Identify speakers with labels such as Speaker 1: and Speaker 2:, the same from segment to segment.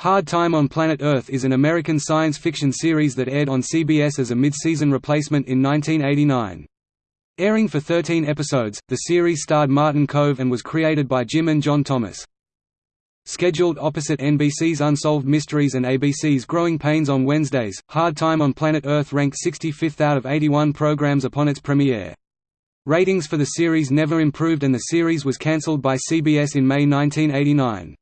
Speaker 1: Hard Time on Planet Earth is an American science fiction series that aired on CBS as a mid-season replacement in 1989. Airing for 13 episodes, the series starred Martin Kove and was created by Jim and John Thomas. Scheduled opposite NBC's Unsolved Mysteries and ABC's Growing Pains on Wednesdays, Hard Time on Planet Earth ranked 65th out of 81 programs upon its premiere. Ratings for the series never improved and the series was cancelled by CBS in May 1989.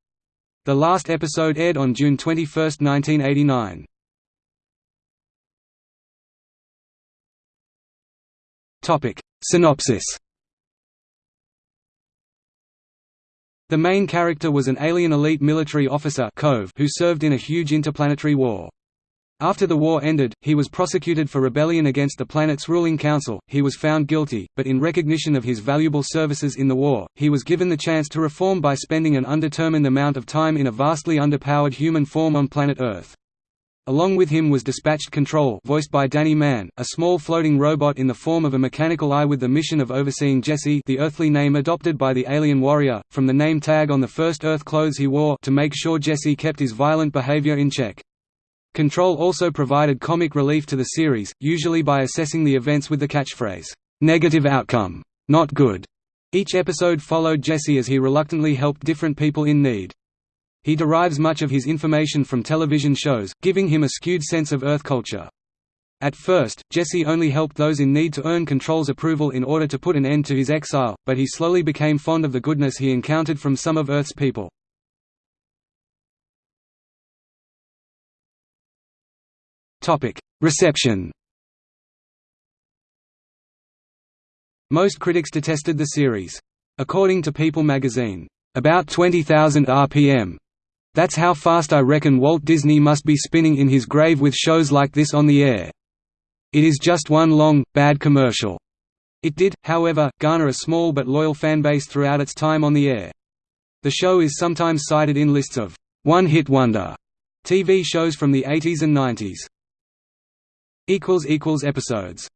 Speaker 1: The last episode aired on June 21, 1989. Synopsis The main character was an alien elite military officer Kove who served in a huge interplanetary war. After the war ended, he was prosecuted for rebellion against the planet's ruling council. He was found guilty, but in recognition of his valuable services in the war, he was given the chance to reform by spending an undetermined amount of time in a vastly underpowered human form on planet Earth. Along with him was Dispatched Control voiced by Danny Mann, a small floating robot in the form of a mechanical eye with the mission of overseeing Jesse the earthly name adopted by the alien warrior, from the name tag on the first Earth clothes he wore to make sure Jesse kept his violent behavior in check. Control also provided comic relief to the series, usually by assessing the events with the catchphrase, "'Negative outcome. Not good'". Each episode followed Jesse as he reluctantly helped different people in need. He derives much of his information from television shows, giving him a skewed sense of Earth culture. At first, Jesse only helped those in need to earn Control's approval in order to put an end to his exile, but he slowly became fond of the goodness he encountered from some of Earth's people. Reception Most critics detested the series. According to People magazine, "...about 20,000 RPM that's how fast I reckon Walt Disney must be spinning in his grave with shows like this on the air. It is just one long, bad commercial. It did, however, garner a small but loyal fanbase throughout its time on the air. The show is sometimes cited in lists of one-hit wonder TV shows from the 80s and 90s. Episodes